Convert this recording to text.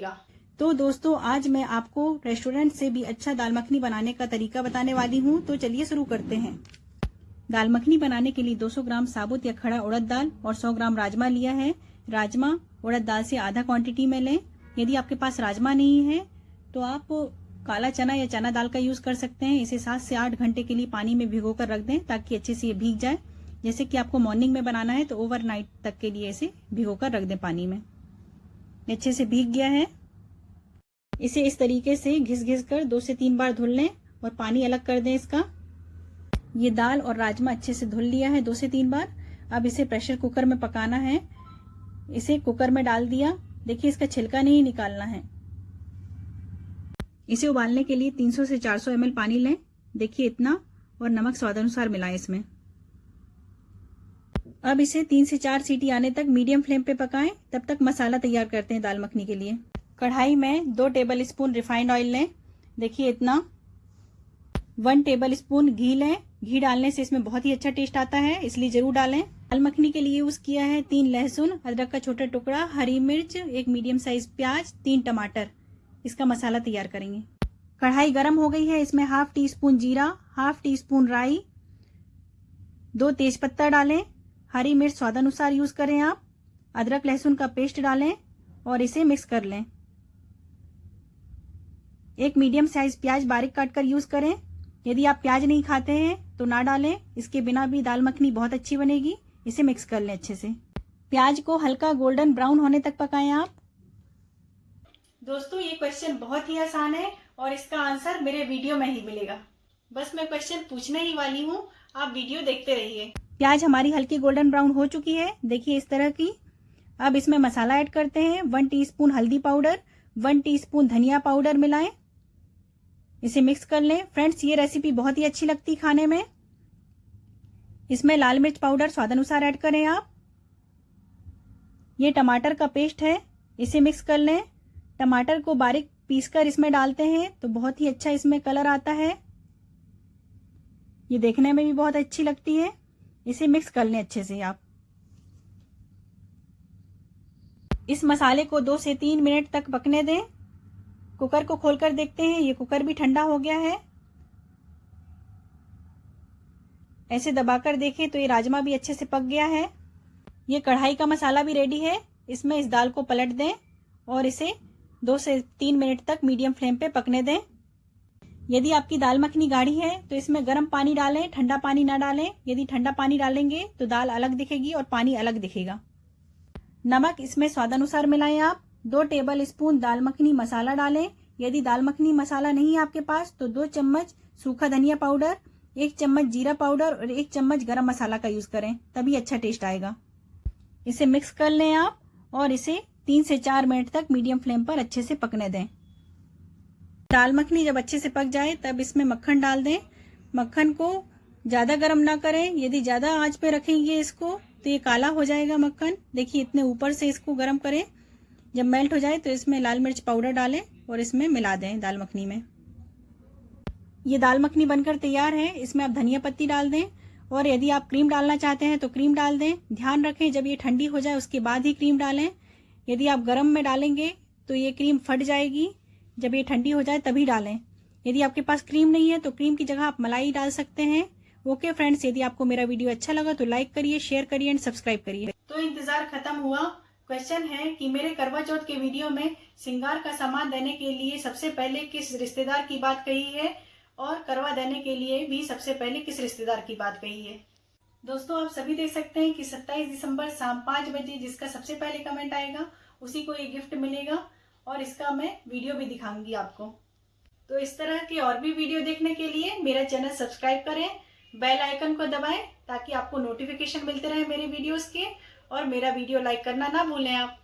लगेगा तो दोस्तों, आज मैं आपको रेस्टोरेंट से भी अच्छा दाल मखनी बनाने का तरीका बताने वाली हूँ तो चलिए शुरू करते हैं। दाल मखनी बनाने के लिए 200 ग्राम साबुत या खड़ा उड़द दाल और 100 ग्राम राजमा लिया है। राजमा, उड़द दाल से आधा क्वांटिटी में लें। यदि आपके पास राजमा नहीं है तो आप काला चना या चना दाल का यूज़ कर सकते हैं। इसे सात से आठ घंटे के लिए पानी में भिगो कर रख दें ताकि अच्छे से ये भीग जाए। जैसे कि आपको मॉर्निंग में बनाना है तो ओवरनाइट तक के लिए इसे भिगो कर रख दें पानी में। अच्छे से भीग गया है। इसे इस तरीके से घिस घिस कर दो से तीन बार धुल लें और पानी अलग कर दें इसका। ये दाल और राजमा अच्छे से धुल लिया है दो से तीन बार। अब इसे प्रेशर कुकर में पकाना है। इसे कुकर में डाल दिया। देखिए, इसका छिलका नहीं निकालना है। इसे उबालने के लिए 300 से 400 ml पानी लें। देखिए इतना और नमक स्वाद अनुसार मिलाएँ इसमें। अब इसे तीन से चार सीटी आने तक मीडियम फ्लेम पे पकाएँ, तब तक मसाला तैयार करते हैं दाल मखनी के लिए। कढ़ाई में दो टेबल स्पून रिफाइंड ऑयल लें। देखिए इतना। वन टेबल स्पून घी लें। घी डालने से इसमें बहुत ही अच्छा टेस्ट आता है, इसलिए ज़रूर डालें। दाल मखनी के लिए यूज़ किया है तीन लहसुन, अदरक का छोटा टुकड़ा, हरी मिर्च, एक मीडियम साइज़ प्याज, तीन टमाटर। इसका मसाला तैयार करेंगे। कढ़ाई गर्म हो गई है, इसमें हाफ़ टी स्पून जीरा, हाफ़ टी स्पून राई, दो तेज पत्ता डालें। हरी मिर्च स्वादानुसार यूज़ करें आप। अदरक, लहसुन का पेस्ट डालें और इसे मिक्स कर लें। एक मीडियम साइज़ प्याज बारीक काट कर यूज़ करें। यदि आप प्याज नहीं खाते हैं तो ना डालें। इसके बिना भी दाल मखनी बहुत अच्छी बनेगी। इसे मिक्स कर लें अच्छे से। प्याज को हल्का गोल्डन ब्राउन होने तक पकाएँ आप। दोस्तों, ये क्वेश्चन बहुत ही आसान है और इसका आंसर मेरे वीडियो में ही मिलेगा। बस मैं क्वेश्चन पूछने ही वाली हूँ। आप वीडियो देखते रहिए। प्याज हमारी हल्की गोल्डन ब्राउन हो चुकी है। देखिए इस तरह की। अब इसमें मसाला ऐड करते हैं। वन टीस्पून हल्दी पाउडर, वन टीस्पून धनिया पाउडर मिलाएँ। इसे मिक्स कर लें। फ्रेंड्स, ये रेसिपी बहुत ही अच्छी लगती खाने में। इसमें लाल मिर्च पाउडर स्वाद अनुसार ऐड करें आप। ये टमाटर का पेस्ट है। इसे मिक्स कर लें। टमाटर को बारीक पीसकर इसमें डालते हैं तो बहुत ही अच्छा इसमें कलर आता है। ये देखने में भी बहुत अच्छी लगती है। इसे मिक्स कर लें अच्छे से आप। इस मसाले को दो से तीन मिनट तक पकने दें। कुकर को खोलकर देखते हैं, ये कुकर भी ठंडा हो गया है। ऐसे दबाकर देखें तो ये राजमा भी अच्छे से पक गया है। ये कढ़ाई का मसाला भी रेडी है। इसमें इस दाल को पलट दें और इसे दो से तीन मिनट तक मीडियम फ्लेम पे पकने दें। यदि आपकी दाल मखनी गाढ़ी है तो इसमें गर्म पानी डालें, ठंडा पानी ना डालें। यदि ठंडा पानी डालेंगे तो दाल अलग दिखेगी और पानी अलग दिखेगा। नमक इसमें स्वादानुसार मिलाएँ आप। दो टेबल स्पून दाल मखनी मसाला डालें। यदि दाल मखनी मसाला नहीं है आपके पास तो दो चम्मच सूखा धनिया पाउडर, एक चम्मच जीरा पाउडर और एक चम्मच गरम मसाला का यूज़ करें, तभी अच्छा टेस्ट आएगा। इसे मिक्स कर लें आप और इसे तीन से चार मिनट तक मीडियम फ्लेम पर अच्छे से पकने दें। दाल मखनी जब अच्छे से पक जाए, तब इसमें मक्खन डाल दें। मक्खन को ज़्यादा गर्म ना करें। यदि ज़्यादा आँच पे रखेंगे इसको तो ये काला हो जाएगा मक्खन। देखिए, इतने ऊपर से इसको गर्म करें। जब मेल्ट हो जाए तो इसमें लाल मिर्च पाउडर डालें और इसमें मिला दें दाल मखनी में। ये दाल मखनी बनकर तैयार है। इसमें आप धनिया पत्ती डाल दें और यदि आप क्रीम डालना चाहते हैं तो क्रीम डाल दें। ध्यान रखें, जब ये ठंडी हो जाए, उसके बाद ही क्रीम डालें। यदि आप गर्म में डालेंगे तो ये क्रीम फट जाएगी। जब ये ठंडी हो जाए तभी डालें। यदि आपके पास क्रीम नहीं है तो क्रीम की जगह आप मलाई डाल सकते हैं। ओके फ्रेंड्स, यदि आपको मेरा वीडियो अच्छा लगा तो लाइक करिए, शेयर करिए एंड सब्सक्राइब करिए। तो इंतज़ार खत्म हुआ। क्वेश्चन है कि मेरे करवा चौथ के वीडियो में सिंगार का सामान देने के लिए सबसे पहले किस रिश्तेदार की बात कही है और करवा देने के लिए भी सबसे पहले किस रिश्तेदार की बात कही है? दोस्तों, आप सभी देख सकते हैं कि 27 दिसंबर शाम पाँच बजे जिसका सबसे पहले कमेंट आएगा, उसी को ये गिफ्ट मिलेगा। और इसका मैं वीडियो भी दिखाऊँगी आपको। तो इस तरह के और भी वीडियो देखने के लिए मेरा चैनल सब्सक्राइब करें, बेल आइकन को दबाएँ, ताकि आपको नोटिफिकेशन मिलते रहे मेरे वीडियोस के, और मेरा वीडियो लाइक करना ना भूलें आप।